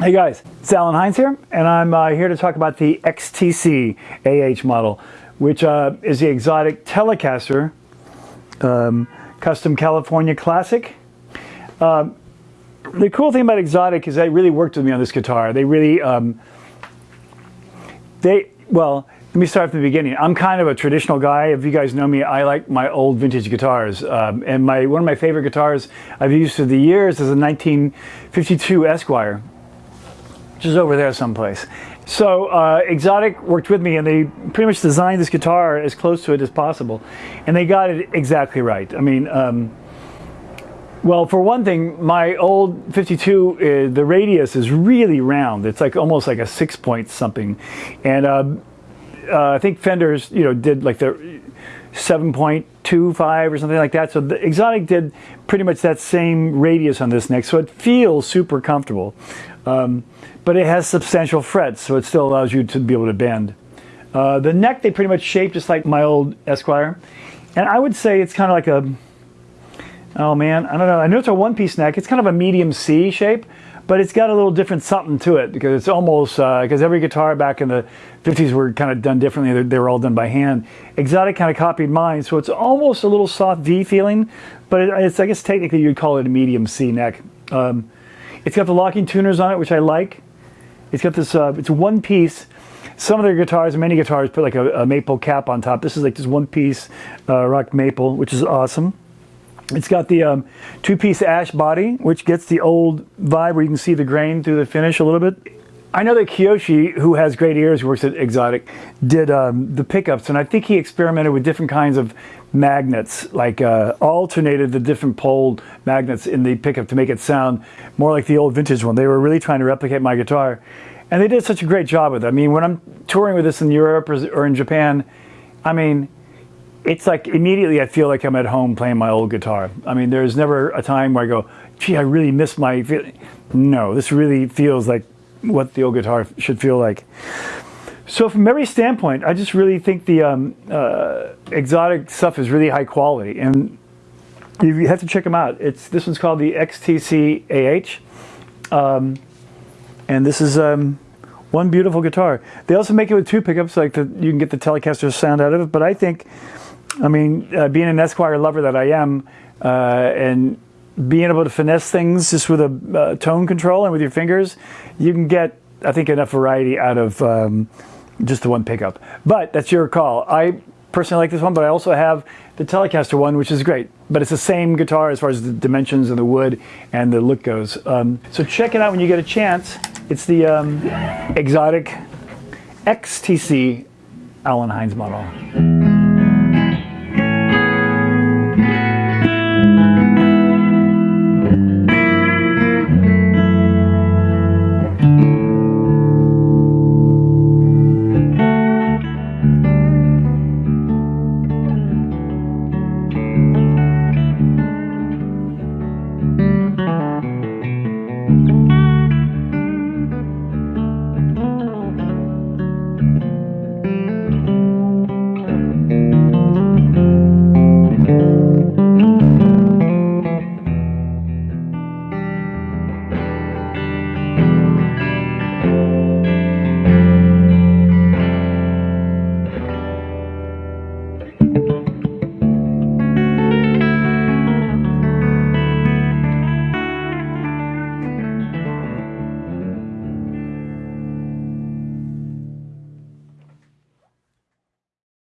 Hey guys, it's Allen Hinds here, and I'm uh, here to talk about the XTC AH model, which uh, is the Xotic Telecaster um, Custom California Classic. Um, the cool thing about Xotic is they really worked with me on this guitar. They really, um, they, well, let me start from the beginning. I'm kind of a traditional guy. If you guys know me, I like my old vintage guitars. Um, and my one of my favorite guitars I've used through the years is a 1952 Esquire which is over there someplace. So uh, Xotic worked with me and they pretty much designed this guitar as close to it as possible. And they got it exactly right. I mean, um, well, for one thing, my old 52, uh, the radius is really round. It's like almost like a six point something. And uh, uh I think Fenders, you know, did like the 7.25 or something like that. So the Xotic did pretty much that same radius on this neck. So it feels super comfortable. Um, but it has substantial frets, so it still allows you to be able to bend. Uh, the neck they pretty much shape just like my old Esquire. And I would say it's kind of like a, oh man, I don't know. I know it's a one-piece neck. It's kind of a medium C shape, but it's got a little different something to it because it's almost, because uh, every guitar back in the 50s were kind of done differently. They, were all done by hand. Xotic kind of copied mine, so it's almost a little soft V feeling, but it, it's, I guess technically you'd call it a medium C neck. Um, it's got the locking tuners on it, which I like. It's got this, uh, it's one piece. Some of their guitars, many guitars, put like a, a maple cap on top. This is like this one piece uh, rock maple, which is awesome. It's got the um, two-piece ash body, which gets the old vibe where you can see the grain through the finish a little bit. I know that Kiyoshi, who has great ears, works at Xotic, did um, the pickups, and I think he experimented with different kinds of magnets, like uh, alternated the different pole magnets in the pickup to make it sound more like the old vintage one. They were really trying to replicate my guitar. And they did such a great job with it. I mean, when I'm touring with this in Europe or, or in Japan, I mean, it's like immediately I feel like I'm at home playing my old guitar. I mean, there's never a time where I go, gee, I really miss my, no, this really feels like what the old guitar should feel like. So from every standpoint, I just really think the um, uh, Xotic stuff is really high quality, and you have to check them out. It's this one's called the XTC AH, um, and this is um, one beautiful guitar. They also make it with two pickups, like you can get the Telecaster sound out of it. But I think, I mean, uh, being an Esquire lover that I am, uh, and being able to finesse things just with a uh, tone control and with your fingers, you can get, I think, enough variety out of um, just the one pickup. But that's your call. I personally like this one, but I also have the Telecaster one, which is great. But it's the same guitar as far as the dimensions and the wood and the look goes. Um, so check it out when you get a chance. It's the um, Xotic XTC Allen Hinds model.